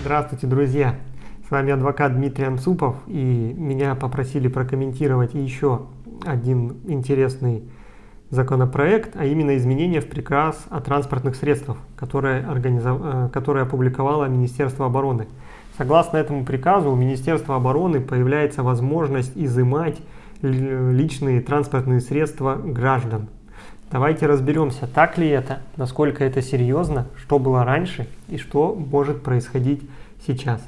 Здравствуйте, друзья! С вами адвокат Дмитрий Анцупов, и меня попросили прокомментировать еще один интересный законопроект, а именно изменения в приказ о транспортных средствах, которое, организов... Э, которое опубликовало Министерство обороны. Согласно этому приказу у Министерства обороны появляется возможность изымать личные транспортные средства граждан. Давайте разберемся, так ли это, насколько это серьезно, что было раньше и что может происходить сейчас.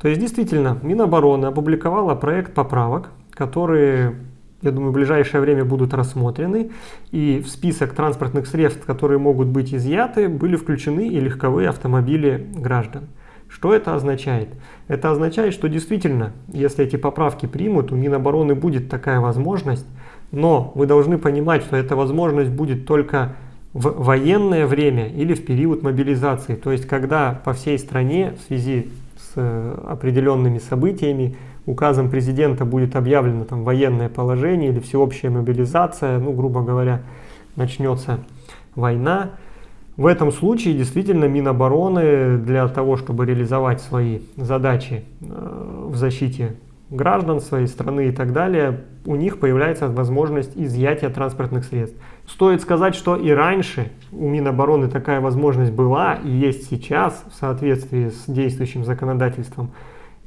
То есть действительно Минобороны опубликовала проект поправок, которые, я думаю, в ближайшее время будут рассмотрены. И в список транспортных средств, которые могут быть изъяты, были включены и легковые автомобили граждан. Что это означает? Это означает, что действительно, если эти поправки примут, у Минобороны будет такая возможность но вы должны понимать, что эта возможность будет только в военное время или в период мобилизации. То есть, когда по всей стране в связи с э, определенными событиями указом президента будет объявлено там военное положение или всеобщая мобилизация, ну, грубо говоря, начнется война. В этом случае действительно Минобороны для того, чтобы реализовать свои задачи э, в защите граждан своей страны и так далее, у них появляется возможность изъятия транспортных средств. Стоит сказать, что и раньше у Минобороны такая возможность была и есть сейчас в соответствии с действующим законодательством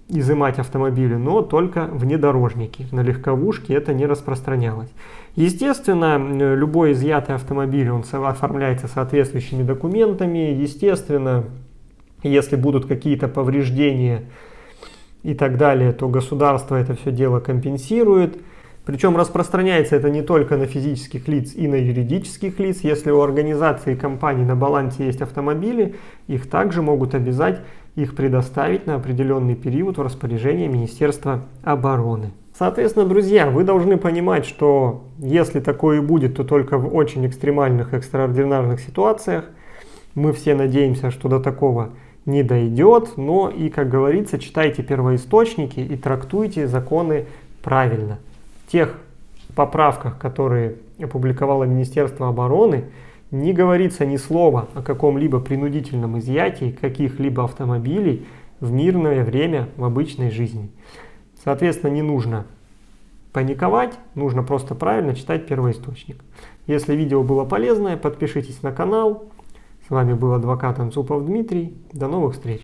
изымать автомобили, но только внедорожники. На легковушки это не распространялось. Естественно, любой изъятый автомобиль он оформляется соответствующими документами. Естественно, если будут какие-то повреждения и так далее, то государство это все дело компенсирует. Причем распространяется это не только на физических лиц и на юридических лиц. Если у организации и компаний на балансе есть автомобили, их также могут обязать их предоставить на определенный период в распоряжение Министерства обороны. Соответственно, друзья, вы должны понимать, что если такое и будет, то только в очень экстремальных, экстраординарных ситуациях. Мы все надеемся, что до такого не дойдет, но и, как говорится, читайте первоисточники и трактуйте законы правильно. В тех поправках, которые опубликовало Министерство обороны, не говорится ни слова о каком-либо принудительном изъятии каких-либо автомобилей в мирное время в обычной жизни. Соответственно, не нужно паниковать, нужно просто правильно читать первоисточник. Если видео было полезное, подпишитесь на канал, с вами был адвокат Анцупов Дмитрий. До новых встреч!